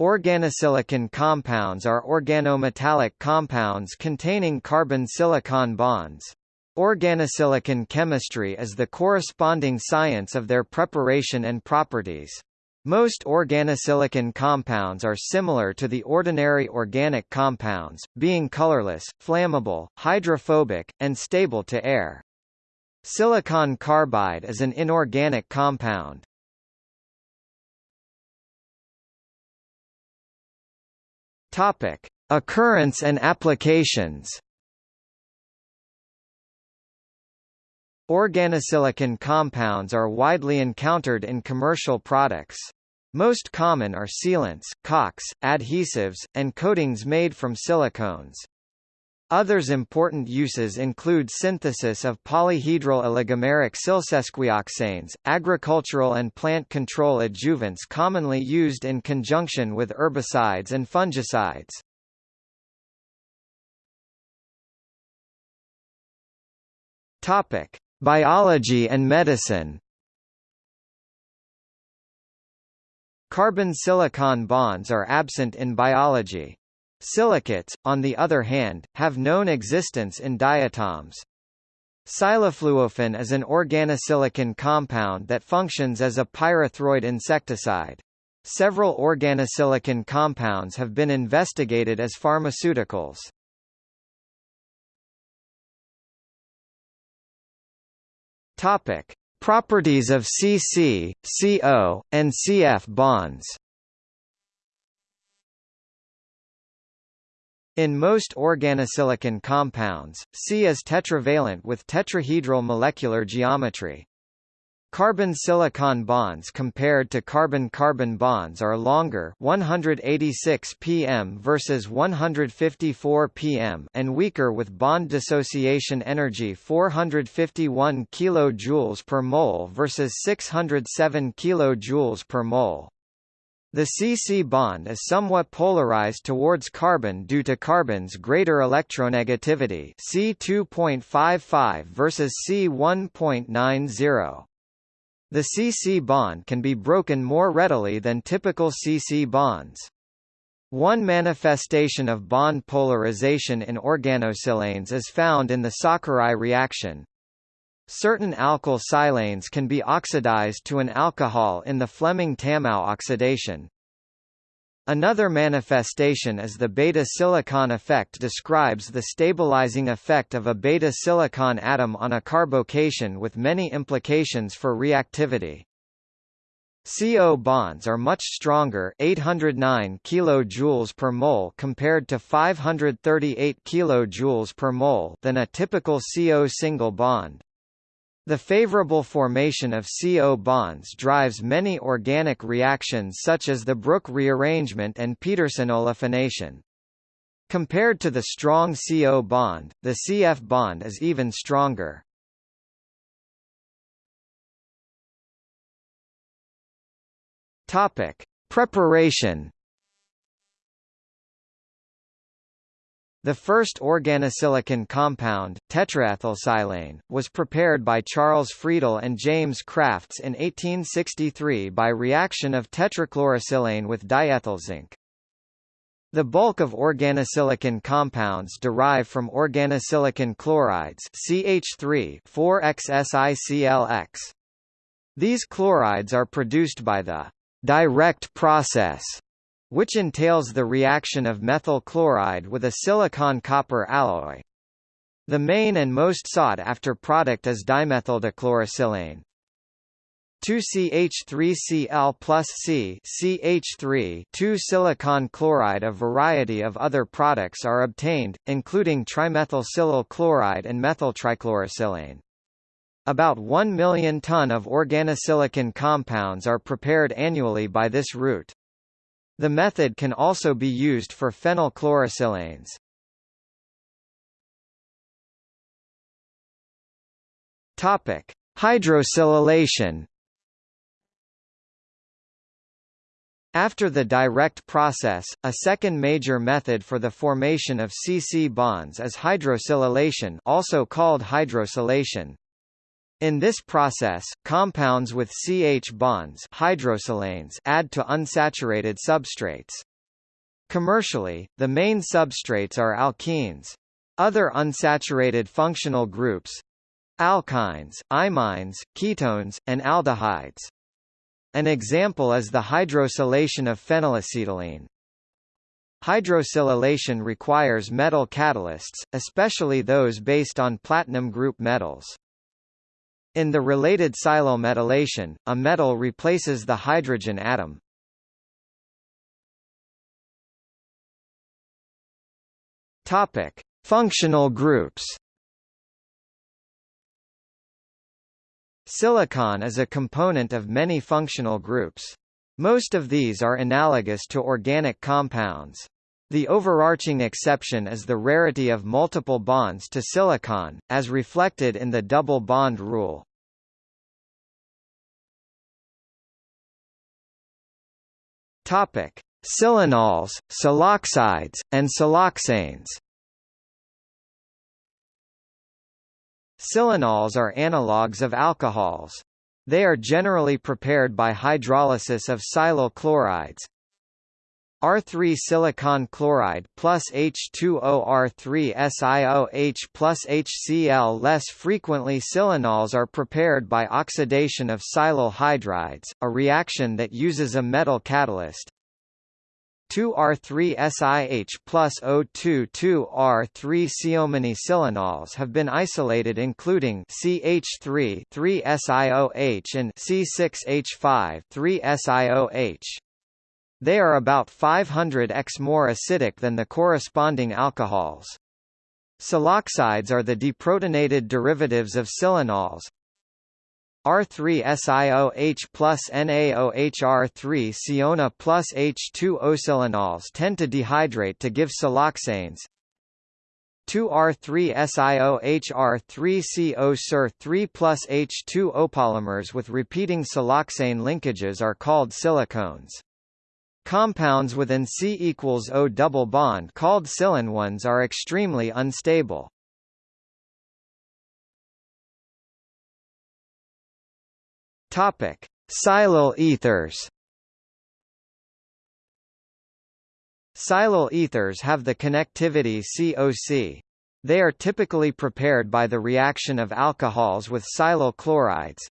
Organosilicon compounds are organometallic compounds containing carbon-silicon bonds. Organosilicon chemistry is the corresponding science of their preparation and properties. Most organosilicon compounds are similar to the ordinary organic compounds, being colorless, flammable, hydrophobic, and stable to air. Silicon carbide is an inorganic compound. Topic: Occurrence and applications. Organosilicon compounds are widely encountered in commercial products. Most common are sealants, caulks, adhesives, and coatings made from silicones. Others important uses include synthesis of polyhedral oligomeric silsesquioxanes, agricultural and plant control adjuvants commonly used in conjunction with herbicides and fungicides. Topic: Biology and medicine. Carbon-silicon bonds are absent in biology. Silicates, on the other hand, have known existence in diatoms. Silafluofen is an organosilicon compound that functions as a pyrethroid insecticide. Several organosilicon compounds have been investigated as pharmaceuticals. Topic: Properties of CC, CO, and CF bonds. In most organosilicon compounds, C is tetravalent with tetrahedral molecular geometry. Carbon-silicon bonds compared to carbon-carbon bonds are longer 186 pm versus 154 pm and weaker with bond dissociation energy 451 kJ per mole versus 607 kJ per mole. The CC bond is somewhat polarized towards carbon due to carbon's greater electronegativity C2.55 versus C1.90. The CC bond can be broken more readily than typical CC bonds. One manifestation of bond polarization in organosilanes is found in the Sakurai reaction. Certain alkyl silanes can be oxidized to an alcohol in the Fleming-Tamao oxidation. Another manifestation is the beta-silicon effect describes the stabilizing effect of a beta-silicon atom on a carbocation with many implications for reactivity. CO bonds are much stronger 809 kJ per mole compared to 538 kJ per mole than a typical CO single bond. The favorable formation of CO bonds drives many organic reactions such as the Brook rearrangement and Peterson olefination. Compared to the strong CO bond, the CF bond is even stronger. Topic: Preparation The first organosilicon compound, tetraethylsilane, was prepared by Charles Friedel and James Crafts in 1863 by reaction of tetrachlorosilane with diethylzinc. The bulk of organosilicon compounds derive from organosilicon chlorides CH3 4-XSIClX. These chlorides are produced by the direct process which entails the reaction of methyl chloride with a silicon-copper alloy. The main and most sought-after product is dimethyldichlorosilane. 2CH3Cl plus C CH3 2-silicon chloride A variety of other products are obtained, including trimethylsilyl chloride and methyltrichlorosilane. About 1 million ton of organosilicon compounds are prepared annually by this route. The method can also be used for phenylchlorosilanes. Topic: Hydrosilylation. After the direct process, a second major method for the formation of CC bonds is hydrosilylation also called hydrosilation. In this process, compounds with CH bonds hydrosilanes add to unsaturated substrates. Commercially, the main substrates are alkenes. Other unsaturated functional groups alkynes, imines, ketones, and aldehydes. An example is the hydrosilation of phenylacetylene. Hydrosilylation requires metal catalysts, especially those based on platinum group metals. In the related silyl a metal replaces the hydrogen atom. Topic: Functional groups. Silicon is a component of many functional groups. Most of these are analogous to organic compounds. The overarching exception is the rarity of multiple bonds to silicon, as reflected in the double bond rule. Topic: Silanols, siloxides, and siloxanes. Silanols are analogues of alcohols. They are generally prepared by hydrolysis of silyl chlorides, R3 silicon chloride plus H2O R3 SiOH plus HCl Less frequently silanols are prepared by oxidation of silyl hydrides, a reaction that uses a metal catalyst. 2R3SiH plus O2 2R3 Siomany silanols have been isolated including CH3 3SiOH and C6H5 3SiOH. They are about 500x more acidic than the corresponding alcohols. Siloxides are the deprotonated derivatives of silanols. R3SiOH plus NaOH R3 Siona plus H2O silanols tend to dehydrate to give siloxanes. 2R3SiOH R3CO SIR 3 plus H2O polymers with repeating siloxane linkages are called silicones. Compounds with an C equals O double bond called silanones are extremely unstable. Topic: Silyl ethers. Silyl ethers have the connectivity COC. They are typically prepared by the reaction of alcohols with silyl chlorides,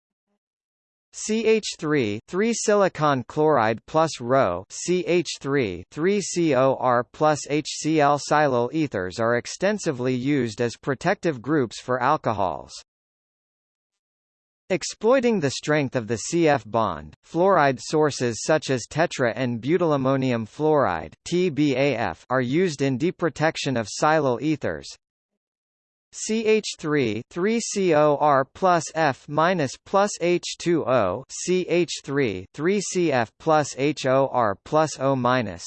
CH3 3 silicon chloride plus Rho CH3 3 COR plus HCl silyl ethers are extensively used as protective groups for alcohols. Exploiting the strength of the CF bond, fluoride sources such as tetra-n-butylammonium fluoride (TBAF) are used in deprotection of silyl ethers, CH3 3COR plus F minus plus H2O CH3 3CF plus HOR plus O minus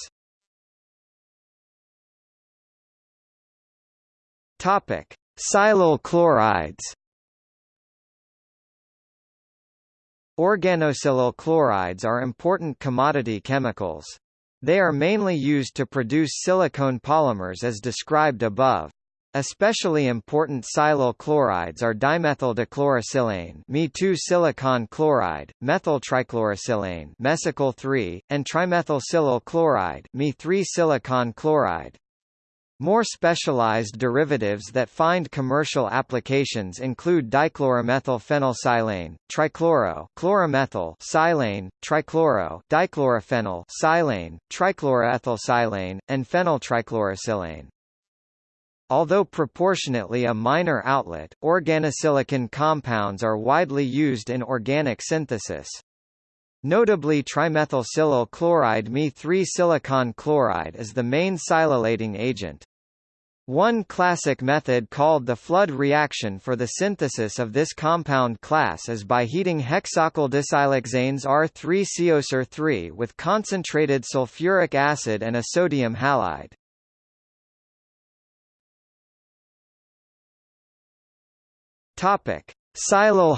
Topic Silyl chlorides Organosilyl chlorides are important commodity chemicals. They are mainly used to produce silicone polymers as described above. Especially important silyl chlorides are dimethyl Me2 silicon chloride, methyl trichlorosilane mesicyl 3, and trimethylsilyl chloride Me3 silicon chloride. More specialized derivatives that find commercial applications include dichloromethyl dichloromethylphenylsilane, trichloro chloromethyl silane, trichloro dichlorophenyl silane, trichloroethylsilane, and phenyltrichlorosilane. Although proportionately a minor outlet, organosilicon compounds are widely used in organic synthesis. Notably trimethylsilyl chloride Me3 silicon chloride is the main silylating agent. One classic method called the flood reaction for the synthesis of this compound class is by heating hexocyl disiloxanes R3-COSIR3 with concentrated sulfuric acid and a sodium halide. Topic: Silyl.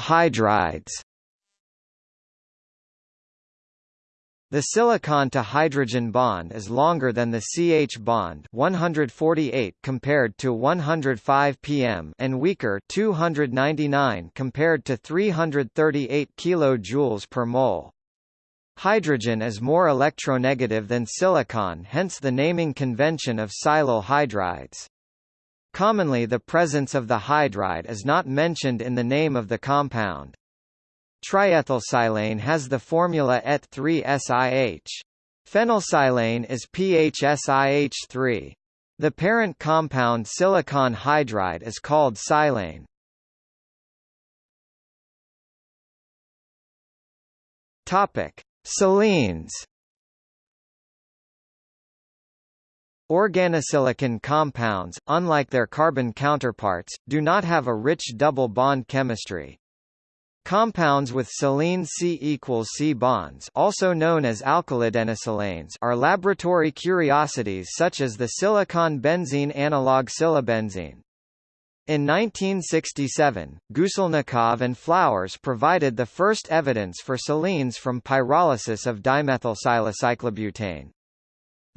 The silicon to hydrogen bond is longer than the CH bond 148 compared to 105 pm and weaker 299 compared to 338 kJ per mole. Hydrogen is more electronegative than silicon hence the naming convention of silyl hydrides. Commonly the presence of the hydride is not mentioned in the name of the compound. Triethylsilane has the formula ET3SiH. Phenylsilane is PHSiH3. The parent compound silicon hydride is called silane. Topic: Silenes. Organosilicon compounds, unlike their carbon counterparts, do not have a rich double bond chemistry. Compounds with silene C equals C bonds also known as alkylidenesilanes are laboratory curiosities such as the silicon-benzene analog silabenzene. In 1967, Guselnikov and Flowers provided the first evidence for silenes from pyrolysis of dimethylsilacyclobutane.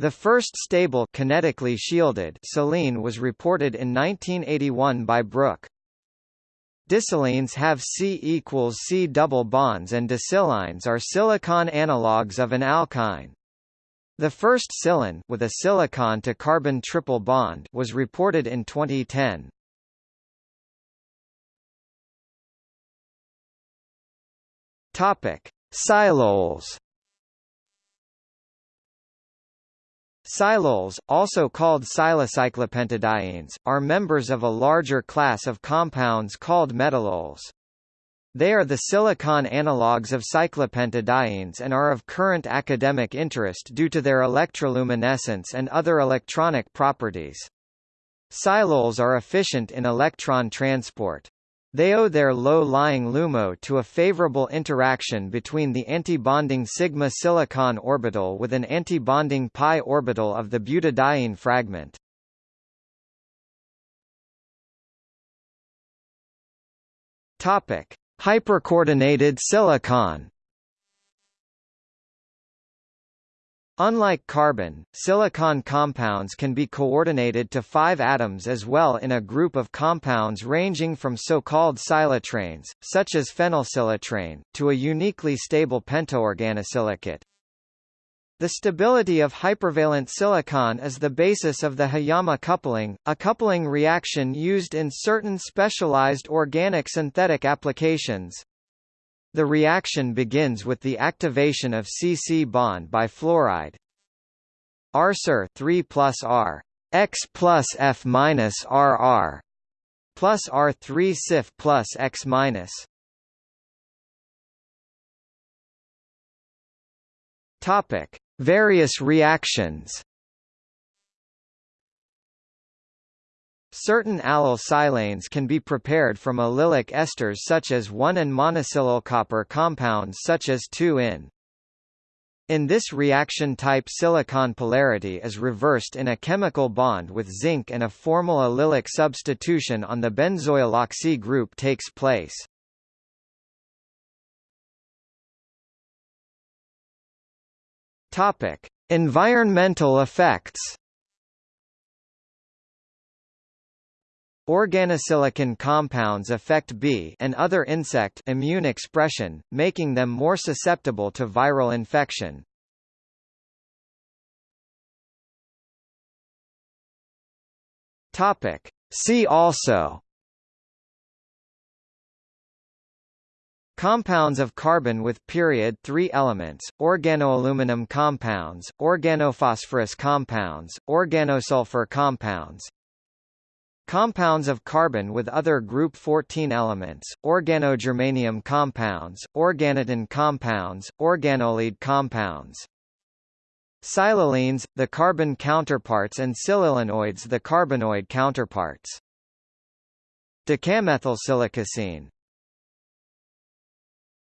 The first stable kinetically shielded silene was reported in 1981 by Brook. Disilenes have C equals C double bonds and disilynes are silicon analogues of an alkyne. The first silane with a silicon to carbon triple bond was reported in 2010. Topic: Siloles Siloles, also called silacyclopentadienes, are members of a larger class of compounds called metalloles. They are the silicon analogues of cyclopentadienes and are of current academic interest due to their electroluminescence and other electronic properties. Siloles are efficient in electron transport. They owe their low-lying LUMO to a favorable interaction between the antibonding sigma silicon orbital with an antibonding pi orbital of the butadiene fragment. Topic: Hypercoordinated silicon Unlike carbon, silicon compounds can be coordinated to five atoms as well in a group of compounds ranging from so-called silatranes, such as phenylsilatrane, to a uniquely stable pentaorganosilicate. The stability of hypervalent silicon is the basis of the Hiyama coupling, a coupling reaction used in certain specialized organic synthetic applications. The reaction begins with the activation of C-C bond by fluoride. RSR 3 plus R X plus F minus RR plus R3 SIF plus X minus. Topic: Various reactions. Certain allyl silanes can be prepared from allylic esters such as 1 and monosilyl copper compounds such as 2-in. In this reaction type silicon polarity is reversed in a chemical bond with zinc and a formal allylic substitution on the benzoyl oxy group takes place. Topic: Environmental effects Organosilicon compounds affect bee and other insect immune expression, making them more susceptible to viral infection. Topic: See also Compounds of carbon with period 3 elements, organoaluminum compounds, organophosphorus compounds, organosulfur compounds, Compounds of carbon with other group 14 elements, organogermanium compounds, organotin compounds, organolead compounds. Silylenes, the carbon counterparts and silylenoids the carbenoid counterparts. Decamethylsilicocene